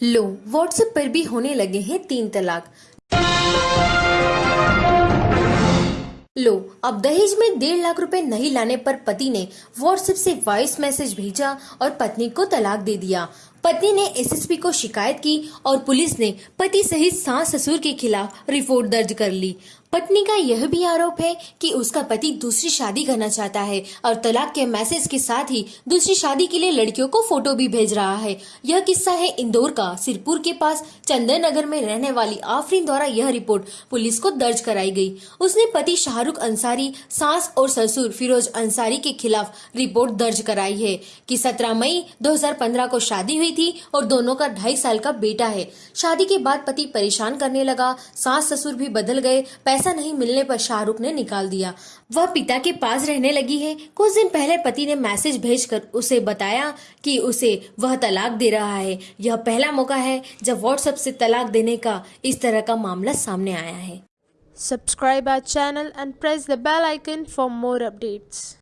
लो WhatsApp पर भी होने लगे हैं तीन तलाक। लो, अब दहेज में डेढ़ लाख रुपए नहीं लाने पर पति ने व्हाट्सएप से वॉइस मैसेज भेजा और पत्नी को तलाक दे दिया। पत्नी ने एसएसपी को शिकायत की और पुलिस ने पति सहित सास ससुर के खिलाफ रिपोर्ट दर्ज कर ली। पत्नी का यह भी आरोप है कि उसका पति दूसरी शादी करना चाहता है और तलाक के मैसेज के साथ ही दूसरी शादी के लिए लड़कियों को फ़ोटो भी भेज रहा है। यह किस्सा है इंदौर का, सिरपुर के पास। चंदन नगर में रहने वाली आफरीन द्वारा यह रिपोर्ट पुलिस को दर्ज कराई गई। उसने पति शाहरुख अंसारी, सास और ससुर फिरोज अंसारी के खिलाफ रिपोर्ट दर्ज कराई है कि 17 मई 2015 को शादी हुई थी और दोनों का ढाई साल का बेटा है। शादी के बाद पति परेशान करने लगा, सास ससुर भी बदल गए, पैसा नहीं मिलने पर शाहरुख ने निकाल दिया। वह पिता के पास रहने लगी है। कुछ दिन पहले पति ने मैसेज भेजकर उसे बताया कि उसे वह तलाक दे रहा है। यह पहला मौका है जब व्हाट्सएप से तलाक देने का इस तरह का मामला सामने आया है। Subscribe our channel and press the bell icon for more updates.